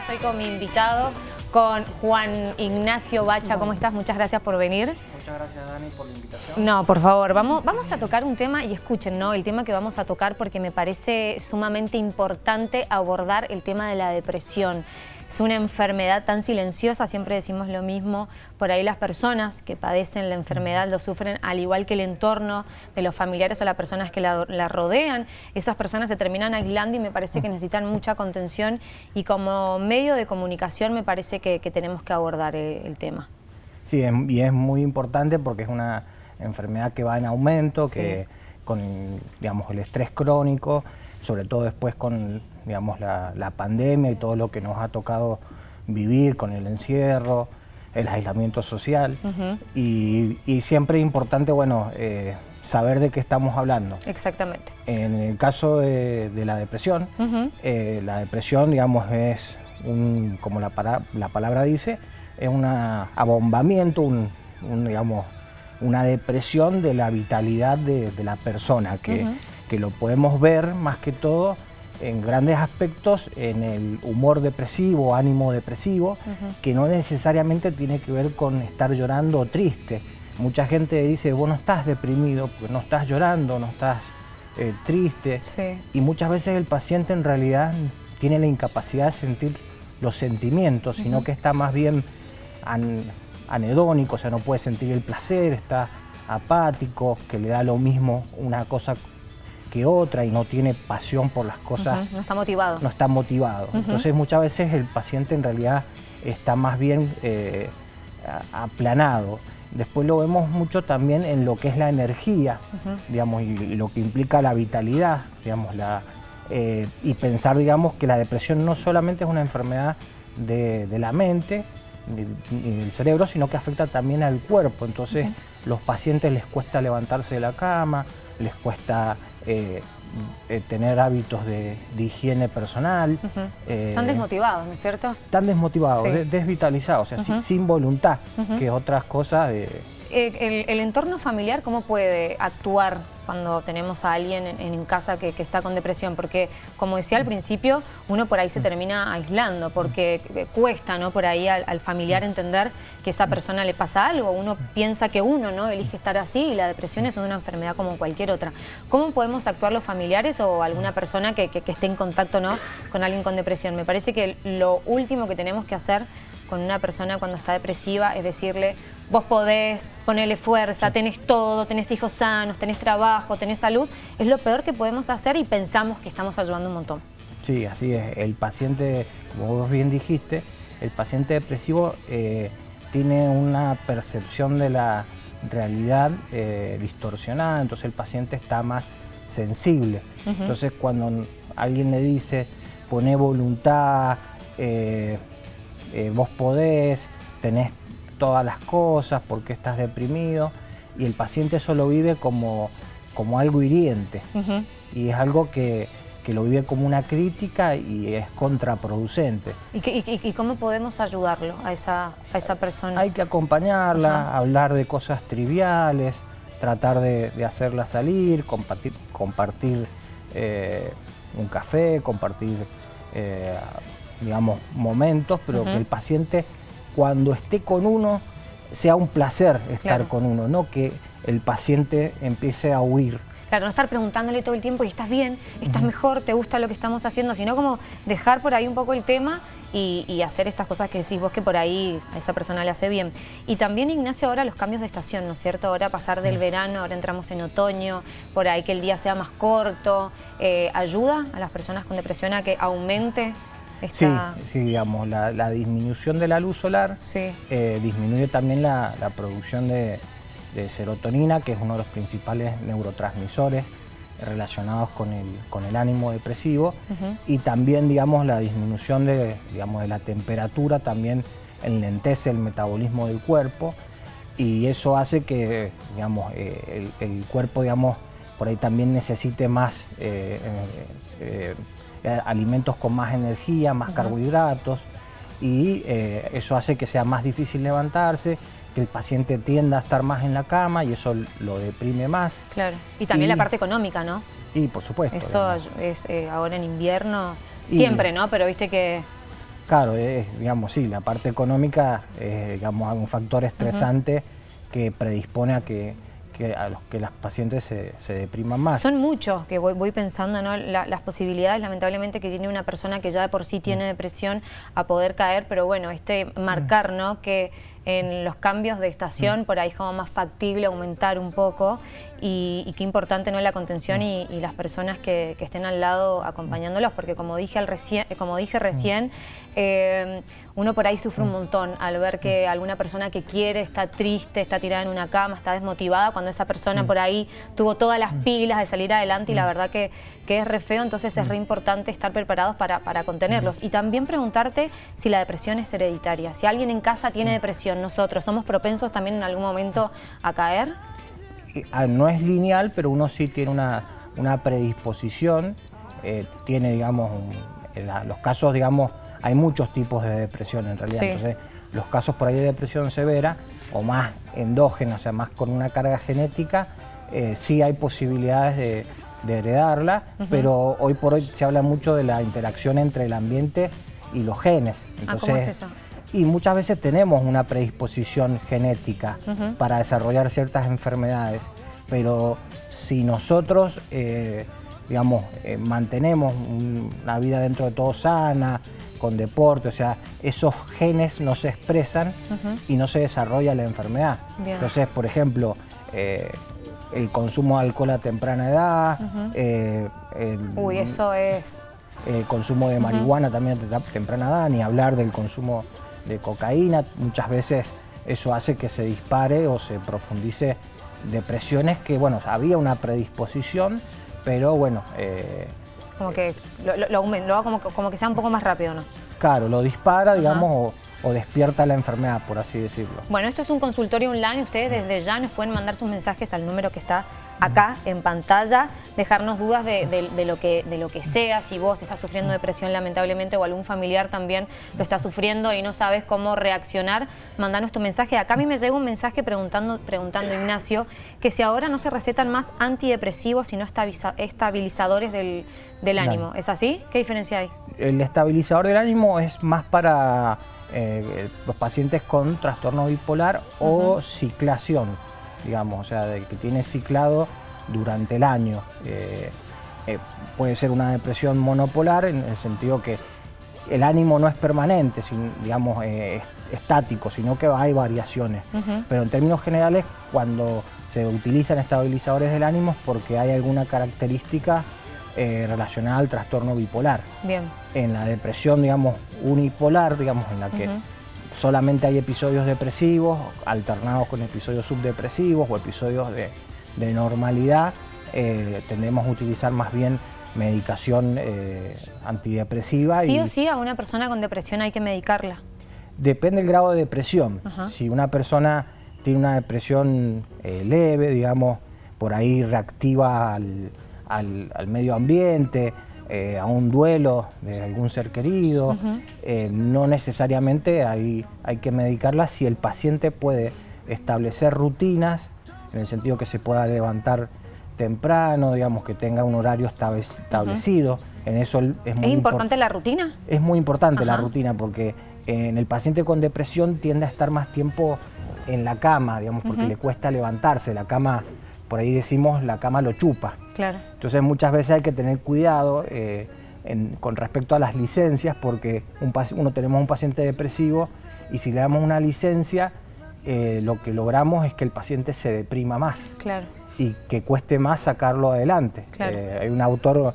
Estoy con mi invitado, con Juan Ignacio Bacha. ¿Cómo estás? Muchas gracias por venir. Muchas gracias, Dani, por la invitación. No, por favor, vamos, vamos a tocar un tema, y escuchen, ¿no? El tema que vamos a tocar porque me parece sumamente importante abordar el tema de la depresión. Es una enfermedad tan silenciosa, siempre decimos lo mismo, por ahí las personas que padecen la enfermedad lo sufren al igual que el entorno de los familiares o las personas que la, rodean. Esas personas se terminan aislando y me parece que necesitan mucha contención y como medio de comunicación me parece que, tenemos que abordar el, el tema. Sí, y es muy importante porque es una enfermedad que va en aumento, que con digamos, el estrés crónico, sobre todo después con digamos, la, pandemia y todo lo que nos ha tocado vivir con el encierro, el aislamiento social y, siempre es importante bueno, eh, saber de qué estamos hablando. Exactamente. En el caso de, la depresión, eh, la depresión digamos, es, un, como la, la palabra dice, es un abombamiento, un, digamos, una depresión de la vitalidad de, la persona, que, que, lo podemos ver más que todo en grandes aspectos en el humor depresivo, ánimo depresivo, que no necesariamente tiene que ver con estar llorando o triste. Mucha gente dice, vos no estás deprimido, porque no estás llorando, no estás eh, triste. Y muchas veces el paciente en realidad tiene la incapacidad de sentir los sentimientos, sino que está más bien anedónico, o sea, no puede sentir el placer, está apático, que le da lo mismo una cosa que otra y no tiene pasión por las cosas. No está motivado. No está motivado. Entonces muchas veces el paciente en realidad está más bien eh, aplanado. Después lo vemos mucho también en lo que es la energía, digamos, y, lo que implica la vitalidad, digamos, la, eh, y pensar, digamos, que la depresión no solamente es una enfermedad de, de la mente, ni del cerebro, sino que afecta también al cuerpo. Entonces, los pacientes les cuesta levantarse de la cama, les cuesta eh, eh, tener hábitos de, higiene personal. Eh, están desmotivados, ¿no es cierto? Están desmotivados, desvitalizados, o sea, sin, voluntad, que otras cosas... El, el, entorno familiar, ¿cómo puede actuar cuando tenemos a alguien en, casa que, está con depresión, porque como decía al principio, uno por ahí se termina aislando, porque cuesta ¿no? por ahí al, familiar entender que esa persona le pasa algo, uno piensa que uno no elige estar así y la depresión es una enfermedad como cualquier otra. ¿Cómo podemos actuar los familiares o alguna persona que, que esté en contacto ¿no? con alguien con depresión? Me parece que lo último que tenemos que hacer con una persona cuando está depresiva es decirle, vos podés, ponerle fuerza, tenés todo, tenés hijos sanos, tenés trabajo, tenés salud, es lo peor que podemos hacer y pensamos que estamos ayudando un montón. Sí, así es. El paciente, como vos bien dijiste, el paciente depresivo eh, tiene una percepción de la realidad eh, distorsionada, entonces el paciente está más sensible. Entonces cuando alguien le dice, poné voluntad, eh, vos podés, tenés todas las cosas, porque estás deprimido, y el paciente eso lo vive como, como algo hiriente, y es algo que, lo vive como una crítica y es contraproducente. ¿Y, cómo podemos ayudarlo a esa, a esa persona? Hay que acompañarla, hablar de cosas triviales, tratar de, hacerla salir, compartir, compartir eh, un café, compartir, eh, digamos, momentos, pero que el paciente cuando esté con uno sea un placer estar con uno, no que el paciente empiece a huir. Claro, no estar preguntándole todo el tiempo, ¿y estás bien? ¿Estás mejor? ¿Te gusta lo que estamos haciendo? Sino como dejar por ahí un poco el tema y, hacer estas cosas que decís vos que por ahí a esa persona le hace bien. Y también, Ignacio, ahora los cambios de estación, ¿no es cierto? Ahora pasar del verano, ahora entramos en otoño, por ahí que el día sea más corto, eh, ¿ayuda a las personas con depresión a que aumente Sí, sí, digamos, la, disminución de la luz solar eh, disminuye también la, producción de, serotonina, que es uno de los principales neurotransmisores relacionados con el, con el ánimo depresivo. Y también digamos la disminución de, digamos, de la temperatura también enlentece el metabolismo del cuerpo. Y eso hace que digamos, eh, el, cuerpo digamos, por ahí también necesite más eh, eh, alimentos con más energía, más carbohidratos y eh, eso hace que sea más difícil levantarse, que el paciente tienda a estar más en la cama y eso lo deprime más. Claro, y también la parte económica, ¿no? Y por supuesto. Eso es eh, ahora en invierno, siempre, ¿no? Pero viste que Claro, digamos, sí, la parte económica es digamos, un factor estresante que predispone a que a los que las pacientes se, depriman más. Son muchos que voy, pensando, ¿no? las posibilidades lamentablemente que tiene una persona que ya de por sí tiene mm. depresión a poder caer, pero bueno, este marcar, ¿no? Que en los cambios de estación, mm. por ahí es como más factible aumentar un poco y, qué importante no la contención y, las personas que, estén al lado acompañándolos, porque como dije, al recién, como dije recién, eh, uno por ahí sufre un montón al ver que alguna persona que quiere está triste, está tirada en una cama, está desmotivada, cuando esa persona por ahí tuvo todas las pilas de salir adelante y la verdad que, que es re feo, entonces es re importante estar preparados para, para contenerlos. Y también preguntarte si la depresión es hereditaria. Si alguien en casa tiene depresión, nosotros, ¿somos propensos también en algún momento a caer? Ah, no es lineal, pero uno sí tiene una, predisposición, eh, tiene, digamos, los casos, digamos, hay muchos tipos de depresión en realidad, entonces los casos por ahí de depresión severa o más endógena, o sea, más con una carga genética, eh, sí hay posibilidades de, heredarla, pero hoy por hoy se habla mucho de la interacción entre el ambiente y los genes. Ah, ¿cómo es eso? Y muchas veces tenemos una predisposición genética para desarrollar ciertas enfermedades, pero si nosotros, eh, digamos, eh, mantenemos una vida dentro de todo sana, con deporte, o sea, esos genes no se expresan y no se desarrolla la enfermedad. Entonces, por ejemplo, eh, el consumo de alcohol a temprana edad, el, Uy, eso es... El consumo de marihuana también a temprana edad, ni hablar del consumo de cocaína, muchas veces eso hace que se dispare o se profundice depresiones que, bueno, había una predisposición, pero bueno... Eh, como que lo, lo, lo, como, como, que sea un poco más rápido, ¿no? Claro, lo dispara, digamos, o, o, despierta la enfermedad, por así decirlo. Bueno, esto es un consultorio online, ustedes desde ya nos pueden mandar sus mensajes al número que está acá en pantalla, dejarnos dudas de, lo que, de lo que sea, si vos estás sufriendo depresión lamentablemente o algún familiar también lo está sufriendo y no sabes cómo reaccionar, mandanos tu mensaje. Acá a mí me llega un mensaje preguntando, preguntando Ignacio, que si ahora no se recetan más antidepresivos sino estabilizadores del, ánimo. ¿Es así? ¿Qué diferencia hay? El estabilizador del ánimo es más para eh, los pacientes con trastorno bipolar o ciclación digamos, o sea, de que tiene ciclado durante el año. Eh, eh, puede ser una depresión monopolar en el sentido que el ánimo no es permanente, digamos, eh, estático, sino que hay variaciones. Pero en términos generales, cuando se utilizan estabilizadores del ánimo es porque hay alguna característica relacionada al trastorno bipolar. Bien. En la depresión, digamos, unipolar, digamos, en la que solamente hay episodios depresivos alternados con episodios subdepresivos o episodios de, normalidad, eh, tendemos a utilizar más bien medicación eh, antidepresiva. ¿Sí o sí a una persona con depresión hay que medicarla? Depende del grado de depresión. Si una persona tiene una depresión eh, leve, digamos, por ahí reactiva al medio ambiente, eh, a un duelo de algún ser querido, eh, no necesariamente hay, hay que medicarla si el paciente puede establecer rutinas, en el sentido que se pueda levantar temprano, digamos que tenga un horario establecido. En eso es, muy importante la rutina? Es muy importante la rutina porque en el paciente con depresión tiende a estar más tiempo en la cama, digamos, porque le cuesta levantarse. La cama, por ahí decimos, la cama lo chupa. Entonces muchas veces hay que tener cuidado eh, con respecto a las licencias porque uno tenemos un paciente depresivo y si le damos una licencia eh, lo que logramos es que el paciente se deprima más y que cueste más sacarlo adelante. Eh, hay un autor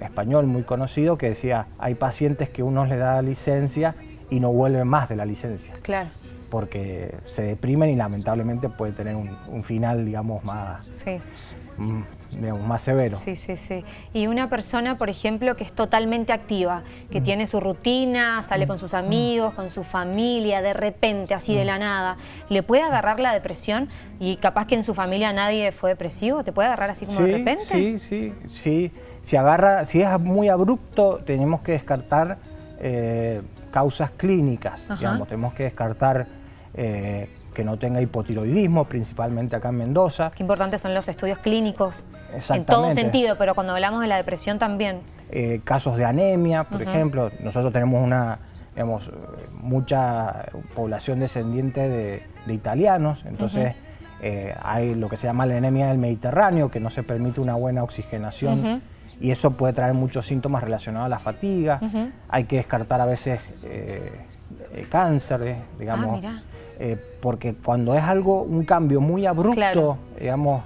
español muy conocido que decía hay pacientes que uno les da licencia y no vuelven más de la licencia. Claro porque se deprimen y lamentablemente puede tener un, final, digamos, más, sí. Mm, más severo. Sí, sí, sí. Y una persona, por ejemplo, que es totalmente activa, que mm. tiene su rutina, sale mm. con sus amigos, con su familia, de repente, así de la nada, ¿le puede agarrar la depresión? Y capaz que en su familia nadie fue depresivo, ¿te puede agarrar así como de repente? Sí, sí, sí. Si, agarra, si es muy abrupto, tenemos que descartar eh, causas clínicas, digamos, tenemos que descartar... Eh, que no tenga hipotiroidismo, principalmente acá en Mendoza. Qué importantes son los estudios clínicos en todo sentido, pero cuando hablamos de la depresión también. eh, casos de anemia, por ejemplo. Nosotros tenemos una, digamos, mucha población descendiente de, italianos, entonces eh, hay lo que se llama la anemia del Mediterráneo, que no se permite una buena oxigenación y eso puede traer muchos síntomas relacionados a la fatiga. Hay que descartar a veces eh, cáncer, digamos, ah, porque cuando es algo, un cambio muy abrupto, digamos,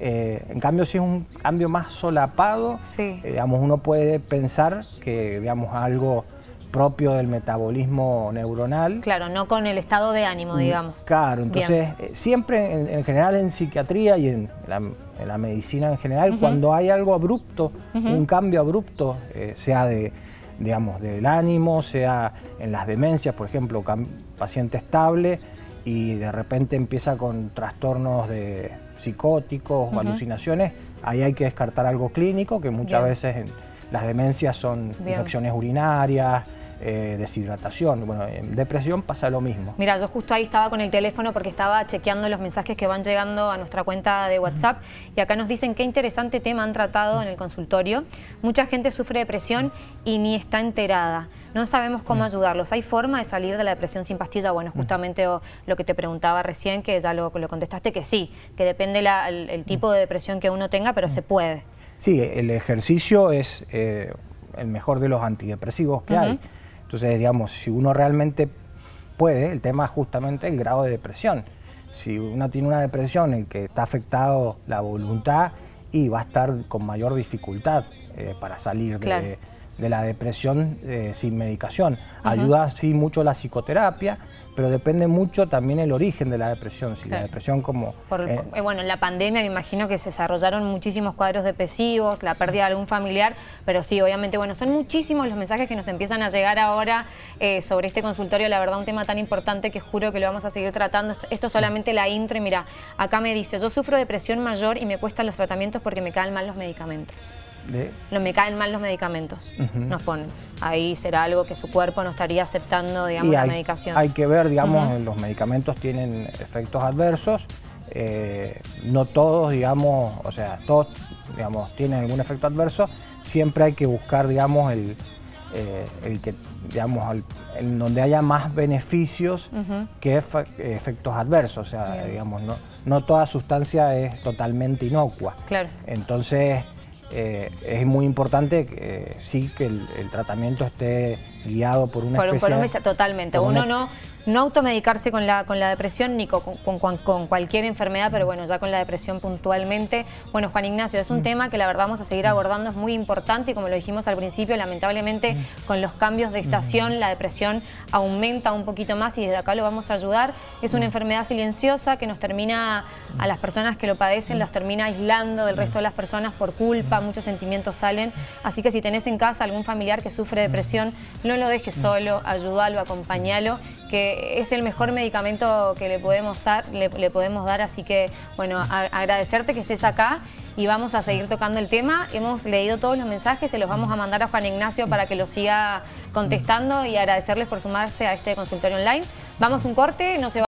eh, en cambio, si es un cambio más solapado, eh, digamos, uno puede pensar que digamos, algo propio del metabolismo neuronal. Claro, no con el estado de ánimo, mm, digamos. Claro, entonces eh, siempre en, general en psiquiatría y en la, medicina en general, cuando hay algo abrupto, un cambio abrupto, sea de, digamos, del ánimo, sea en las demencias, por ejemplo, paciente estable y de repente empieza con trastornos de psicóticos o alucinaciones, ahí hay que descartar algo clínico, que muchas veces en las demencias son infecciones urinarias, eh, deshidratación. Bueno, en depresión pasa lo mismo. Mira, yo justo ahí estaba con el teléfono porque estaba chequeando los mensajes que van llegando a nuestra cuenta de WhatsApp y acá nos dicen qué interesante tema han tratado en el consultorio. Mucha gente sufre depresión y ni está enterada. No sabemos cómo ayudarlos. ¿Hay forma de salir de la depresión sin pastilla? Bueno, justamente lo que te preguntaba recién, que ya lo, lo contestaste, que sí, que depende el, tipo de depresión que uno tenga, pero se puede. Sí, el ejercicio es eh, el mejor de los antidepresivos que hay. Entonces, digamos, si uno realmente puede, el tema es justamente el grado de depresión. Si uno tiene una depresión en que está afectado la voluntad y va a estar con mayor dificultad eh, para salir de, la depresión eh, sin medicación. Ayuda sí mucho la psicoterapia, pero depende mucho también el origen de la depresión. Si la depresión como... Eh, eh, bueno, en la pandemia me imagino que se desarrollaron muchísimos cuadros depresivos, la pérdida de algún familiar, pero sí, obviamente, bueno, son muchísimos los mensajes que nos empiezan a llegar ahora eh, sobre este consultorio, la verdad un tema tan importante que juro que lo vamos a seguir tratando. Esto es solamente la intro y mira, acá me dice, yo sufro depresión mayor y me cuestan los tratamientos porque me caen mal los medicamentos. No me caen mal los medicamentos, nos ponen. Ahí será algo que su cuerpo no estaría aceptando, digamos, la medicación. Hay que ver, digamos, los medicamentos tienen efectos adversos. Eh, no todos, digamos, o sea, todos, digamos, tienen algún efecto adverso. Siempre hay que buscar, digamos, el, eh, el que, digamos, en donde haya más beneficios que efectos adversos. O sea, digamos, no, no toda sustancia es totalmente inocua. Claro. Entonces, eh, es muy importante que sí que el, tratamiento esté guiado por una por, Totalmente, uno no no automedicarse con la, con la depresión ni con, con, cualquier enfermedad, pero bueno, ya con la depresión puntualmente. Bueno, Juan Ignacio, es un mm. tema que la verdad vamos a seguir abordando, es muy importante y como lo dijimos al principio, lamentablemente mm. con los cambios de estación mm. la depresión aumenta un poquito más y desde acá lo vamos a ayudar. Es una enfermedad silenciosa que nos termina, a las personas que lo padecen, los termina aislando del resto de las personas por culpa, muchos sentimientos salen. Así que si tenés en casa algún familiar que sufre depresión, no lo dejes solo, ayúdalo, acompañalo, que es el mejor medicamento que le podemos dar, le, podemos dar así que bueno, agradecerte que estés acá y vamos a seguir tocando el tema. Hemos leído todos los mensajes, se los vamos a mandar a Juan Ignacio para que los siga contestando y agradecerles por sumarse a este consultorio online. Vamos un corte, no se va